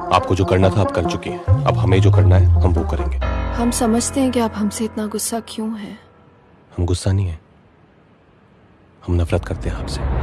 आपको जो करना था आप कर चुकी हैं। अब हमें जो करना है हम वो करेंगे। हम समझते हैं कि आप हमसे इतना गुस्सा क्यों है। हम गुस्सा नहीं है। हम नफरत करते हैं आपसे।